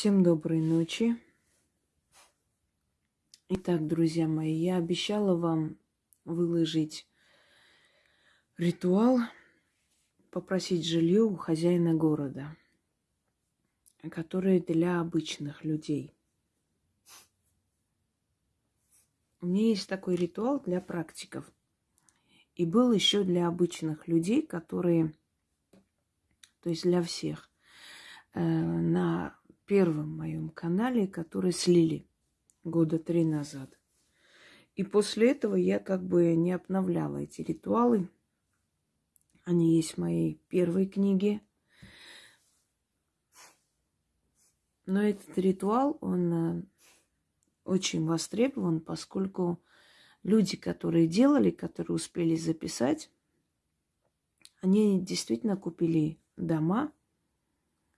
Всем доброй ночи. Итак, друзья мои, я обещала вам выложить ритуал, попросить жилье у хозяина города, который для обычных людей. У меня есть такой ритуал для практиков. И был еще для обычных людей, которые, то есть для всех, э, на первом моем канале, который слили года три назад. И после этого я как бы не обновляла эти ритуалы. Они есть в моей первой книге. Но этот ритуал, он э, очень востребован, поскольку люди, которые делали, которые успели записать, они действительно купили дома,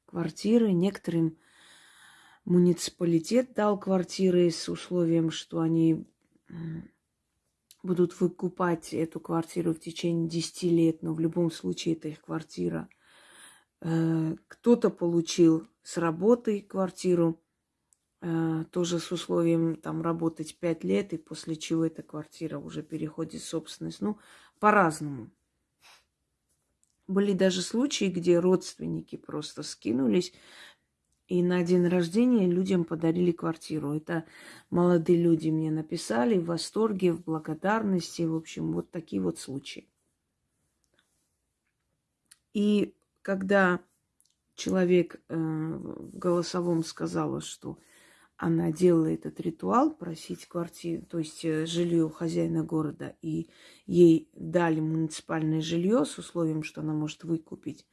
квартиры. Некоторым муниципалитет дал квартиры с условием, что они будут выкупать эту квартиру в течение 10 лет, но в любом случае это их квартира. Э, кто-то получил с работы квартиру, э, тоже с условием там работать 5 лет, и после чего эта квартира уже переходит в собственность. Ну, по-разному. Были даже случаи, где родственники просто скинулись и на день рождения людям подарили квартиру. Это молодые люди мне написали в восторге, в благодарности. В общем, вот такие вот случаи. И когда человек э, в голосовом сказала, что она делала этот ритуал, просить квартиру, то есть э, жилье у хозяина города, и ей дали муниципальное жилье с условием, что она может выкупить,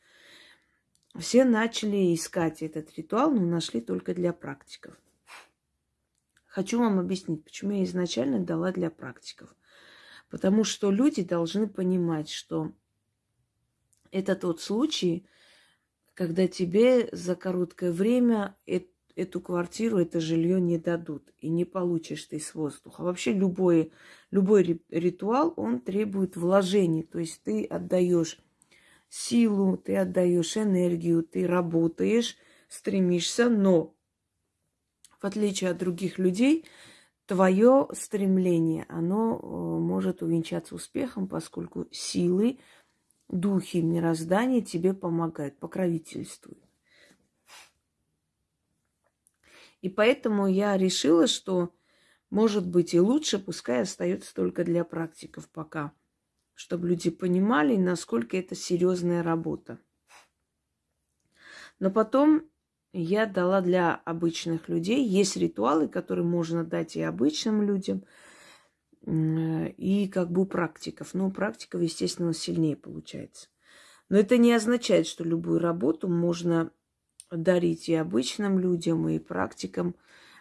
все начали искать этот ритуал, но нашли только для практиков. Хочу вам объяснить, почему я изначально дала для практиков. Потому что люди должны понимать, что это тот случай, когда тебе за короткое время эту квартиру, это жилье не дадут, и не получишь ты с воздуха. Вообще любой, любой ритуал, он требует вложений, то есть ты отдаешь силу, ты отдаешь энергию, ты работаешь, стремишься, но в отличие от других людей, твое стремление, оно э, может увенчаться успехом, поскольку силы, духи мироздания тебе помогают, покровительствуют. И поэтому я решила, что, может быть, и лучше, пускай остается только для практиков пока – чтобы люди понимали, насколько это серьезная работа. Но потом я дала для обычных людей. Есть ритуалы, которые можно дать и обычным людям, и как бы практиков. Но практиков, естественно, сильнее получается. Но это не означает, что любую работу можно дарить и обычным людям, и практикам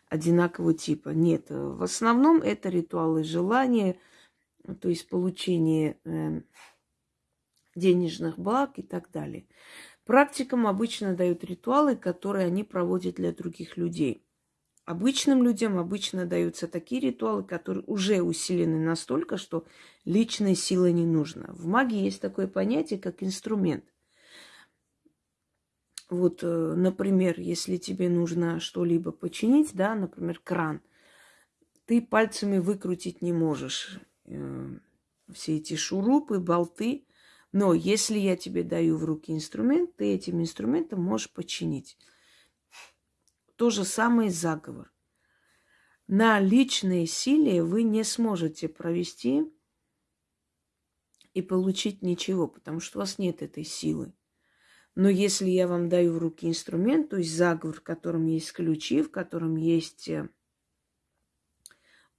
одинакового типа. Нет, в основном это ритуалы желания – то есть получение э, денежных благ и так далее. Практикам обычно дают ритуалы, которые они проводят для других людей. Обычным людям обычно даются такие ритуалы, которые уже усилены настолько, что личной силы не нужно. В магии есть такое понятие, как инструмент. Вот, э, например, если тебе нужно что-либо починить, да, например, кран, ты пальцами выкрутить не можешь э, все эти шурупы, болты. Но если я тебе даю в руки инструмент, ты этим инструментом можешь починить. То же самое заговор. На личной силе вы не сможете провести и получить ничего, потому что у вас нет этой силы. Но если я вам даю в руки инструмент, то есть заговор, в котором есть ключи, в котором есть э,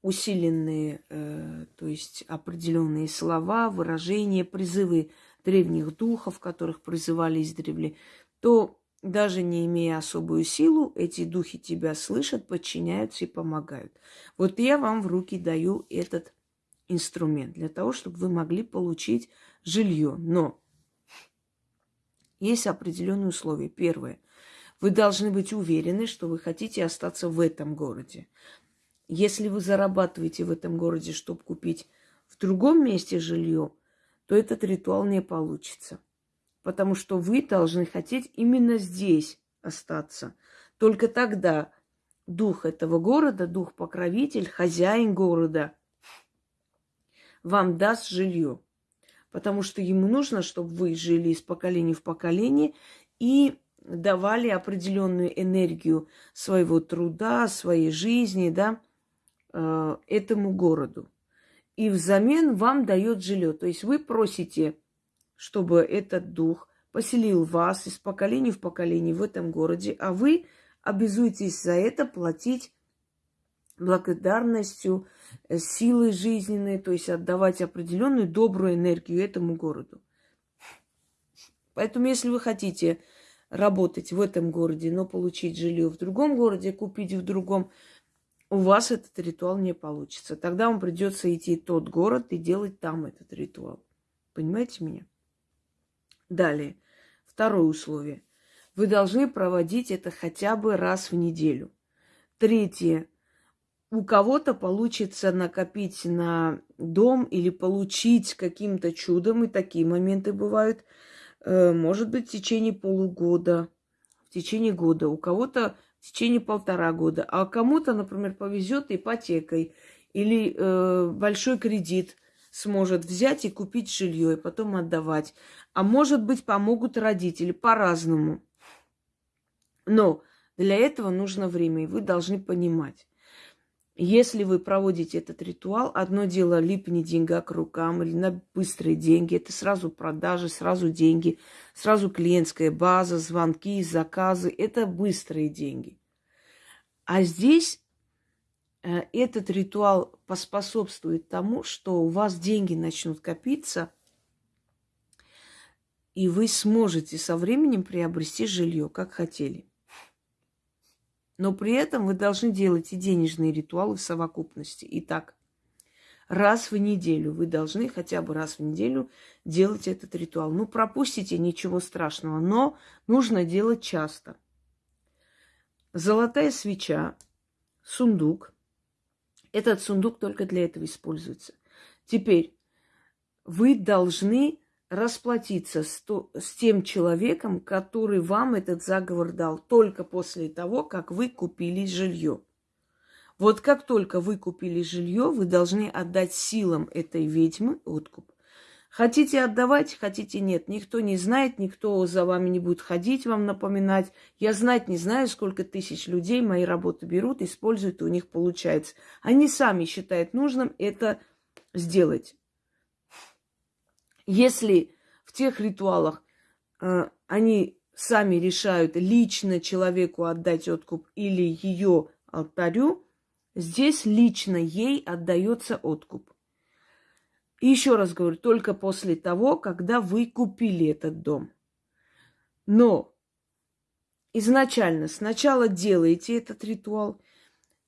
усиленные, э, то есть определенные слова, выражения, призывы древних духов, которых призывали издревле, то даже не имея особую силу, эти духи тебя слышат, подчиняются и помогают. Вот я вам в руки даю этот инструмент для того, чтобы вы могли получить жилье. Но есть определенные условия. Первое. Вы должны быть уверены, что вы хотите остаться в этом городе. Если вы зарабатываете в этом городе, чтобы купить в другом месте жилье, то этот ритуал не получится. Потому что вы должны хотеть именно здесь остаться. Только тогда дух этого города, дух-покровитель, хозяин города вам даст жилье. Потому что ему нужно, чтобы вы жили из поколения в поколение и давали определенную энергию своего труда, своей жизни, да, э, этому городу. И взамен вам дает жилье. То есть вы просите, чтобы этот дух поселил вас из поколения в поколение в этом городе, а вы обязуетесь за это платить благодарностью, э, силой жизненной, то есть отдавать определенную добрую энергию этому городу. Поэтому, если вы хотите работать в этом городе, но получить жилье в другом городе, купить в другом, у вас этот ритуал не получится. Тогда вам придется идти в тот город и делать там этот ритуал. Понимаете меня? Далее. Второе условие. Вы должны проводить это хотя бы раз в неделю. Третье. У кого-то получится накопить на дом или получить каким-то чудом, и такие моменты бывают – Э, может быть, в течение полугода, в течение года, у кого-то в течение полтора года, а кому-то, например, повезет ипотекой или э, большой кредит сможет взять и купить жилье и потом отдавать. А может быть, помогут родители по-разному. Но для этого нужно время, и вы должны понимать. Если вы проводите этот ритуал, одно дело липни деньга к рукам или на быстрые деньги, это сразу продажи, сразу деньги, сразу клиентская база, звонки, заказы, это быстрые деньги. А здесь э, этот ритуал поспособствует тому, что у вас деньги начнут копиться, и вы сможете со временем приобрести жилье, как хотели. Но при этом вы должны делать и денежные ритуалы в совокупности. Итак, раз в неделю вы должны хотя бы раз в неделю делать этот ритуал. Ну, пропустите, ничего страшного, но нужно делать часто. Золотая свеча, сундук. Этот сундук только для этого используется. Теперь вы должны расплатиться с, то, с тем человеком, который вам этот заговор дал, только после того, как вы купили жилье. Вот как только вы купили жилье, вы должны отдать силам этой ведьмы откуп. Хотите отдавать, хотите нет. Никто не знает, никто за вами не будет ходить, вам напоминать. Я знать не знаю, сколько тысяч людей мои работы берут, используют, и у них получается. Они сами считают нужным это сделать. Если в тех ритуалах э, они сами решают лично человеку отдать откуп или ее алтарю, здесь лично ей отдается откуп. И еще раз говорю, только после того, когда вы купили этот дом. Но изначально сначала делаете этот ритуал.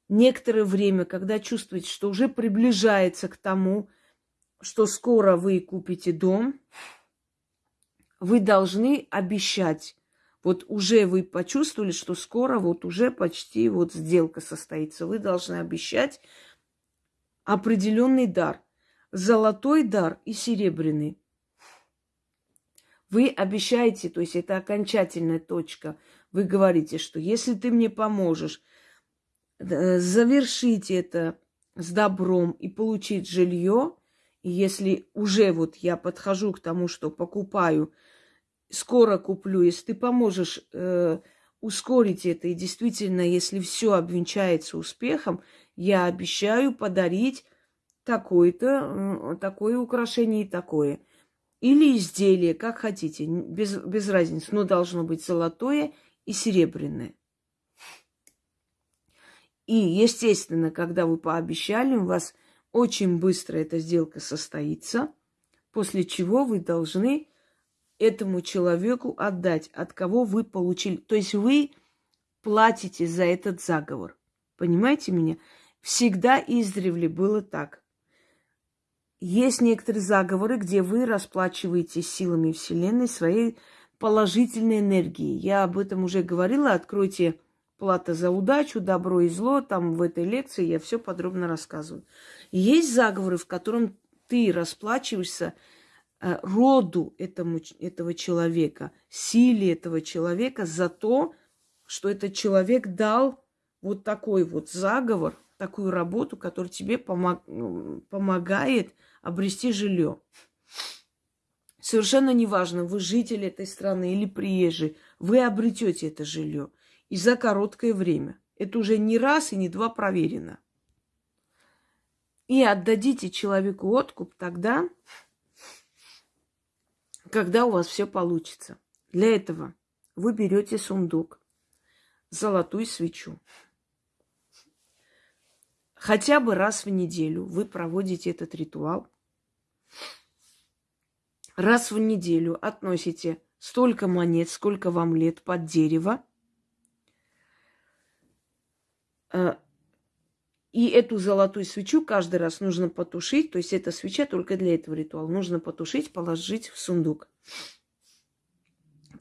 Некоторое время, когда чувствуете, что уже приближается к тому, что скоро вы купите дом, вы должны обещать. Вот уже вы почувствовали, что скоро вот уже почти вот сделка состоится. Вы должны обещать определенный дар. Золотой дар и серебряный. Вы обещаете, то есть это окончательная точка. Вы говорите, что если ты мне поможешь э, завершить это с добром и получить жилье, если уже вот я подхожу к тому, что покупаю, скоро куплю, если ты поможешь э, ускорить это, и действительно, если все обвенчается успехом, я обещаю подарить такое-то, такое украшение и такое. Или изделие, как хотите, без, без разницы, но должно быть золотое и серебряное. И, естественно, когда вы пообещали, у вас очень быстро эта сделка состоится, после чего вы должны этому человеку отдать, от кого вы получили. То есть вы платите за этот заговор. Понимаете меня? Всегда издревле было так. Есть некоторые заговоры, где вы расплачиваете силами Вселенной своей положительной энергией. Я об этом уже говорила. Откройте плата за удачу, добро и зло. Там в этой лекции я все подробно рассказываю. Есть заговоры, в котором ты расплачиваешься э, роду этому, этого человека, силе этого человека за то, что этот человек дал вот такой вот заговор, такую работу, которая тебе помог, ну, помогает обрести жилье. Совершенно неважно, вы житель этой страны или приезжий, вы обретете это жилье. И за короткое время. Это уже не раз и не два проверено. И отдадите человеку откуп тогда, когда у вас все получится. Для этого вы берете сундук, золотую свечу. Хотя бы раз в неделю вы проводите этот ритуал. Раз в неделю относите столько монет, сколько вам лет под дерево. Э, и эту золотую свечу каждый раз нужно потушить. То есть эта свеча только для этого ритуала. Нужно потушить, положить в сундук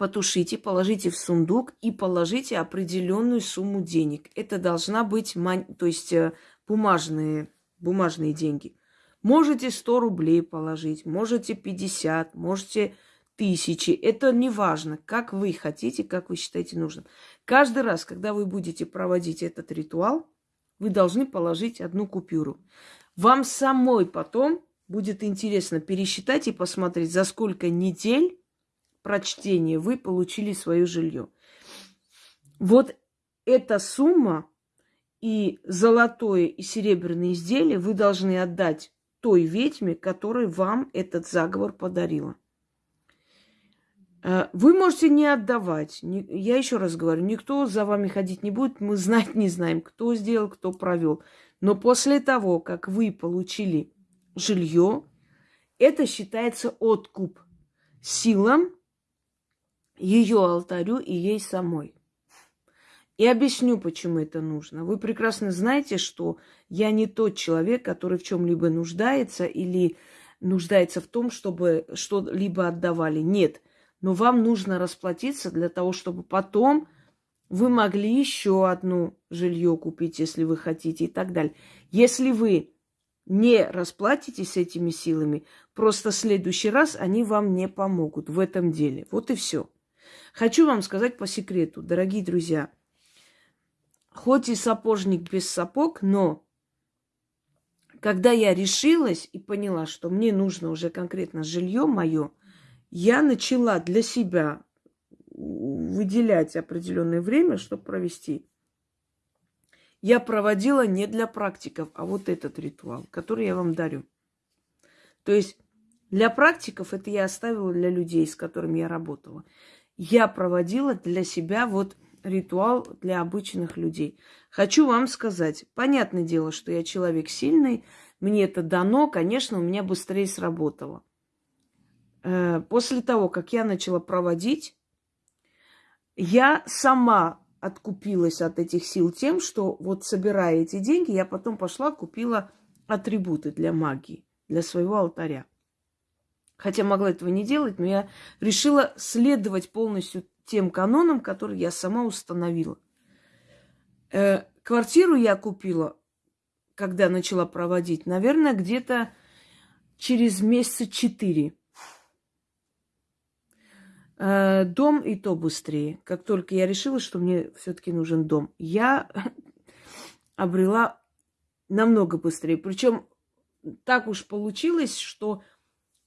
потушите, положите в сундук и положите определенную сумму денег. Это должна быть, то есть э, бумажные, бумажные деньги. Можете 100 рублей положить, можете 50, можете тысячи. Это не важно, как вы хотите, как вы считаете нужным. Каждый раз, когда вы будете проводить этот ритуал, вы должны положить одну купюру. Вам самой потом будет интересно пересчитать и посмотреть, за сколько недель прочтения вы получили свое жилье. Вот эта сумма и золотое и серебряное изделие вы должны отдать той ведьме, которая вам этот заговор подарила. Э, вы можете не отдавать. Я еще раз говорю, никто за вами ходить не будет. Мы знать не знаем, кто сделал, кто провел. Но после того, как вы получили жилье, это считается откуп силам, ее алтарю и ей самой. И объясню, почему это нужно. Вы прекрасно знаете, что я не тот человек, который в чем-либо нуждается или нуждается в том, чтобы что-либо отдавали. Нет. Но вам нужно расплатиться для того, чтобы потом вы могли еще одну жилье купить, если вы хотите, и так далее. Если вы не расплатитесь этими силами, просто в следующий раз они вам не помогут в этом деле. Вот и все. Хочу вам сказать по секрету, дорогие друзья. Хоть и сапожник без сапог, но когда я решилась и поняла, что мне нужно уже конкретно жилье мое, я начала для себя выделять определенное время, чтобы провести. Я проводила не для практиков, а вот этот ритуал, который я вам дарю. То есть для практиков это я оставила для людей, с которыми я работала я проводила для себя вот ритуал для обычных людей. Хочу вам сказать, понятное дело, что я человек сильный, мне это дано, конечно, у меня быстрее сработало. Э, после того, как я начала проводить, я сама откупилась от этих сил тем, что вот собирая эти деньги, я потом пошла, купила атрибуты для магии, для своего алтаря. Хотя могла этого не делать, но я решила следовать полностью тем канонам, которые я сама установила. Э, квартиру я купила, когда начала проводить, наверное, где-то через месяца четыре. Э, дом и то быстрее. Как только я решила, что мне все-таки нужен дом, я обрела намного быстрее. Причем так уж получилось, что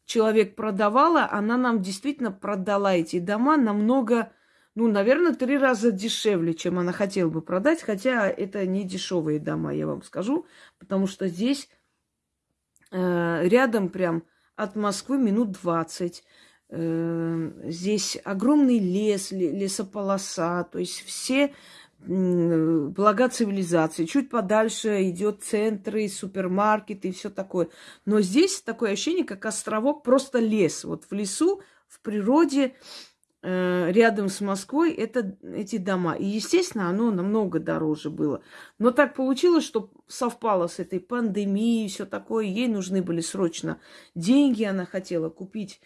человек продавала, она нам действительно продала эти дома намного, ну, наверное, три раза дешевле, чем она хотела бы продать, хотя это не дешевые дома, я вам скажу, потому что здесь э, рядом прям от Москвы минут 20. Э, здесь огромный лес, лесополоса, то есть все блага цивилизации. Чуть подальше идет центры, супермаркеты и все такое. Но здесь такое ощущение, как островок, просто лес. Вот в лесу, в природе, э, рядом с Москвой, это эти дома. И, естественно, оно намного дороже было. Но так получилось, что совпало с этой пандемией и все такое. Ей нужны были срочно деньги. Она хотела купить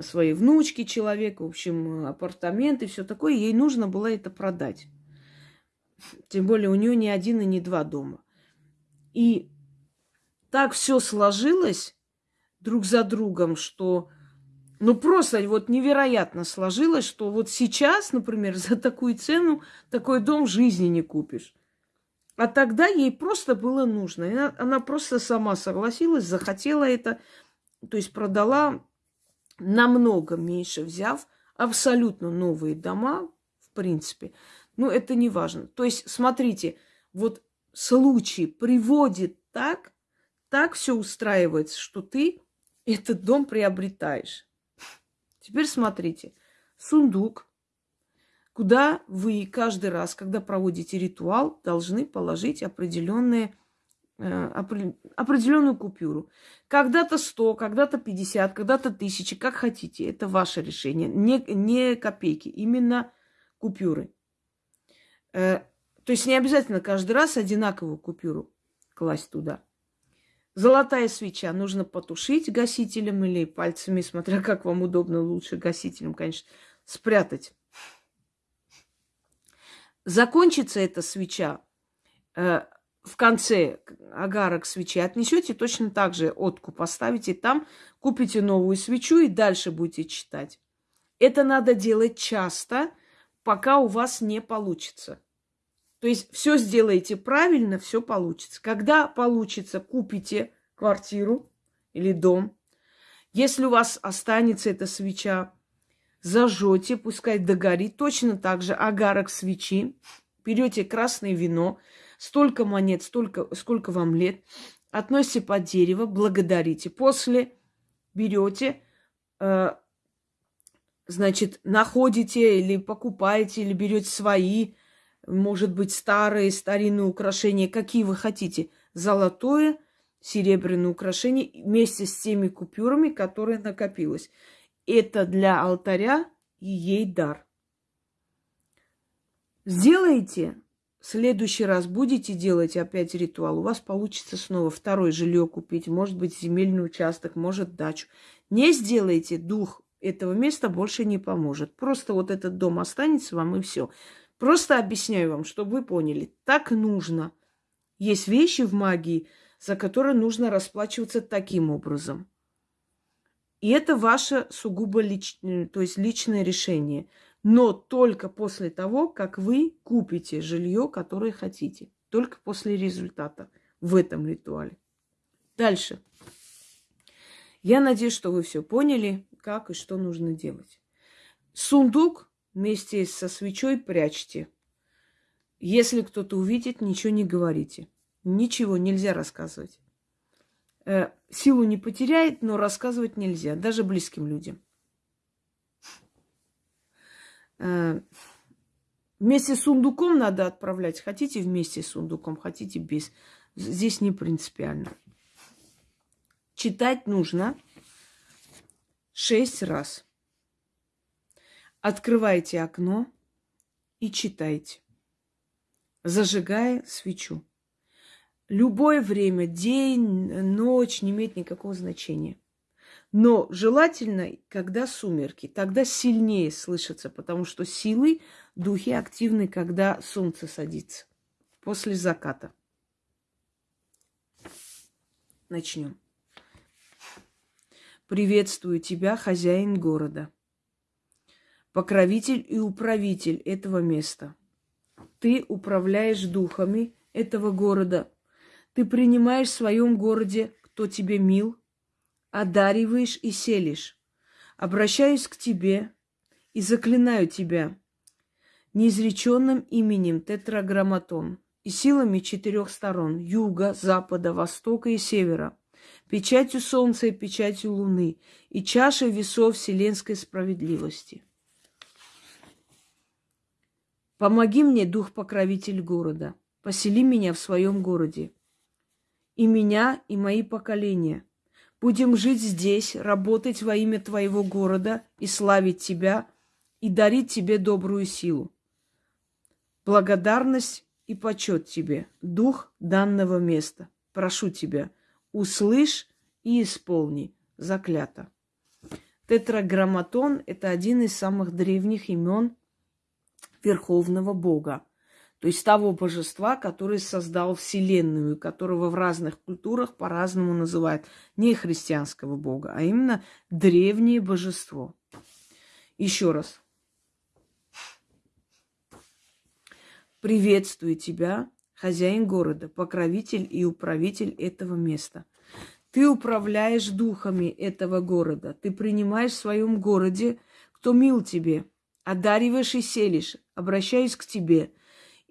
своей внучке человека, в общем, апартаменты, все такое. Ей нужно было это продать. Тем более у нее не один и не два дома. И так все сложилось друг за другом, что Ну, просто вот невероятно сложилось, что вот сейчас, например, за такую цену такой дом жизни не купишь. А тогда ей просто было нужно. Она, она просто сама согласилась, захотела это, то есть продала намного меньше, взяв абсолютно новые дома, в принципе. Ну, это не важно. То есть, смотрите, вот случай приводит так, так все устраивается, что ты этот дом приобретаешь. Теперь смотрите, сундук, куда вы каждый раз, когда проводите ритуал, должны положить определенные, определенную купюру. Когда-то 100, когда-то 50, когда-то 1000, как хотите. Это ваше решение. Не, не копейки, именно купюры. Э, то есть не обязательно каждый раз одинаковую купюру класть туда. Золотая свеча нужно потушить гасителем или пальцами, смотря как вам удобно, лучше гасителем, конечно, спрятать. Закончится эта свеча э, в конце агарок свечи, отнесете точно так же отку поставите там, купите новую свечу и дальше будете читать. Это надо делать часто, пока у вас не получится. То есть все сделаете правильно, все получится. Когда получится, купите квартиру или дом. Если у вас останется эта свеча, зажжете, пускай догорит. Точно так же агарок свечи. Берете красное вино, столько монет, столько, сколько вам лет, относите под дерево, благодарите. После берете, э, значит, находите или покупаете, или берете свои может быть, старые, старинные украшения, какие вы хотите. Золотое, серебряное украшение вместе с теми купюрами, которые накопилось. Это для алтаря и ей дар. Сделайте, следующий раз будете делать опять ритуал, у вас получится снова второе жилье купить, может быть, земельный участок, может, дачу. Не сделайте, дух этого места больше не поможет. Просто вот этот дом останется вам и все. Просто объясняю вам, чтобы вы поняли. Так нужно. Есть вещи в магии, за которые нужно расплачиваться таким образом. И это ваше сугубо лич... то есть личное решение. Но только после того, как вы купите жилье, которое хотите. Только после результата в этом ритуале. Дальше. Я надеюсь, что вы все поняли, как и что нужно делать. Сундук вместе со свечой прячьте. Если кто-то увидит, ничего не говорите. Ничего нельзя рассказывать. Э, силу не потеряет, но рассказывать нельзя, даже близким людям. Э, вместе с сундуком надо отправлять. Хотите вместе с сундуком, хотите без. Здесь не принципиально. Читать нужно шесть раз. Открывайте окно и читайте, зажигая свечу. Любое время, день, ночь, не имеет никакого значения. Но желательно, когда сумерки, тогда сильнее слышится, потому что силы, духи активны, когда солнце садится, после заката. Начнем. Приветствую тебя, хозяин города покровитель и управитель этого места. Ты управляешь духами этого города. Ты принимаешь в своем городе, кто тебе мил, одариваешь и селишь. Обращаюсь к тебе и заклинаю тебя неизреченным именем Тетраграмматон и силами четырех сторон – юга, запада, востока и севера, печатью солнца и печатью луны и чашей весов вселенской справедливости – Помоги мне, дух-покровитель города, посели меня в своем городе. И меня, и мои поколения. Будем жить здесь, работать во имя твоего города и славить тебя, и дарить тебе добрую силу. Благодарность и почет тебе, дух данного места. Прошу тебя, услышь и исполни. Заклято. Тетраграмматон – это один из самых древних имен Верховного Бога. То есть того божества, который создал Вселенную, которого в разных культурах по-разному называют. Не христианского бога, а именно древнее божество. Еще раз. Приветствую тебя, хозяин города, покровитель и управитель этого места. Ты управляешь духами этого города. Ты принимаешь в своем городе, кто мил тебе, одариваешь и селишь, обращаюсь к тебе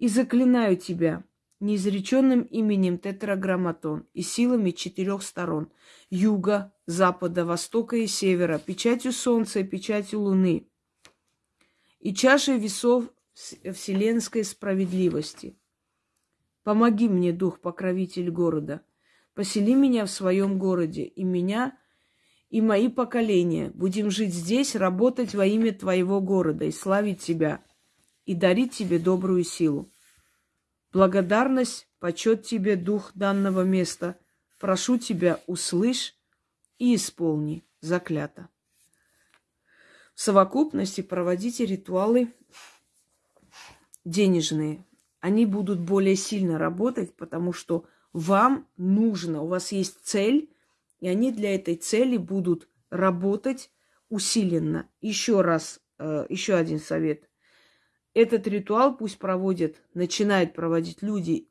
и заклинаю тебя неизреченным именем Тетраграмматон и силами четырех сторон – юга, запада, востока и севера, печатью солнца и печатью луны и чашей весов вселенской справедливости. Помоги мне, дух-покровитель города. Посели меня в своем городе, и меня, и мои поколения. Будем жить здесь, работать во имя твоего города и славить тебя, и дарить тебе добрую силу. Благодарность, почет тебе, дух данного места. Прошу тебя, услышь и исполни заклято. В совокупности проводите ритуалы денежные. Они будут более сильно работать, потому что вам нужно, у вас есть цель, и они для этой цели будут работать усиленно. Еще раз, э, еще один совет. Этот ритуал пусть проводят, начинают проводить люди,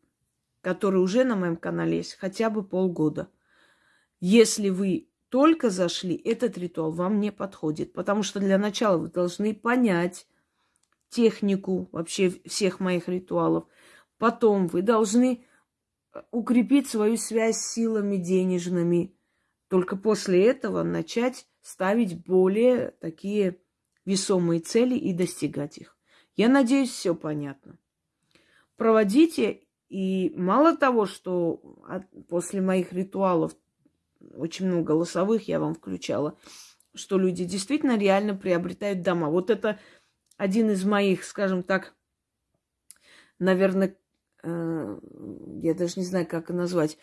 которые уже на моем канале есть, хотя бы полгода. Если вы только зашли, этот ритуал вам не подходит, потому что для начала вы должны понять, технику вообще всех моих ритуалов. Потом вы должны э, укрепить свою связь с силами денежными. Только после этого начать ставить более такие весомые цели и достигать их. Я надеюсь, все понятно. Проводите, и мало того, что после моих ритуалов, очень много голосовых я вам включала, что люди действительно реально приобретают дома. Вот это один из моих, скажем так, наверное, э, я даже не знаю, как назвать,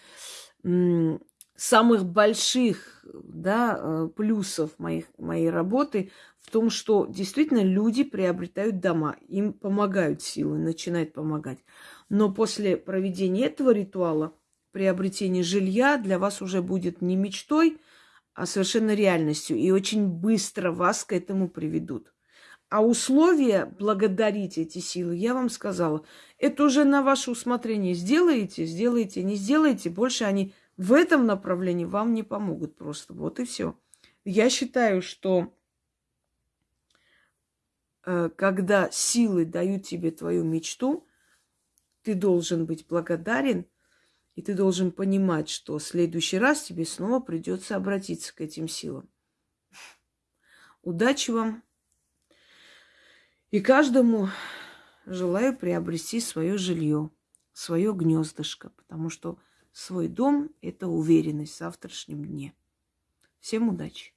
самых больших да, э, плюсов моих, моей работы в том, что действительно люди приобретают дома, им помогают силы, начинают помогать. Но после проведения этого ритуала приобретение жилья для вас уже будет не мечтой, а совершенно реальностью. И очень быстро вас к этому приведут. А условия благодарить эти силы, я вам сказала, это уже на ваше усмотрение. Сделаете, сделаете, не сделаете, больше они в этом направлении вам не помогут просто. Вот и все. Я считаю, что когда силы дают тебе твою мечту, ты должен быть благодарен, и ты должен понимать, что в следующий раз тебе снова придется обратиться к этим силам. Удачи вам! И каждому желаю приобрести свое жилье, свое гнездышко, потому что свой дом – это уверенность в завтрашнем дне. Всем удачи!